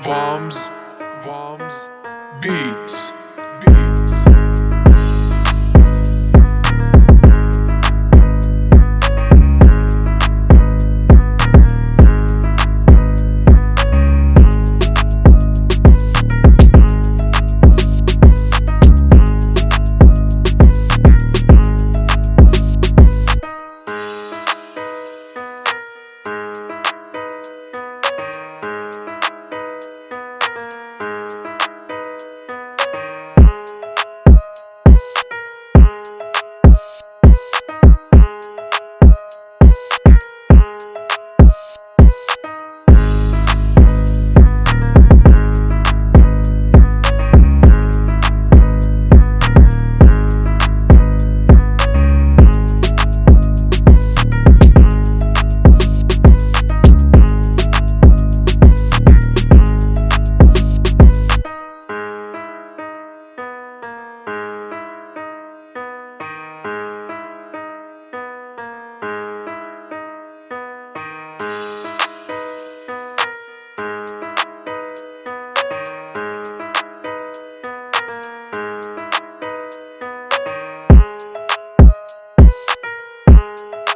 Bombs, bombs, beats. you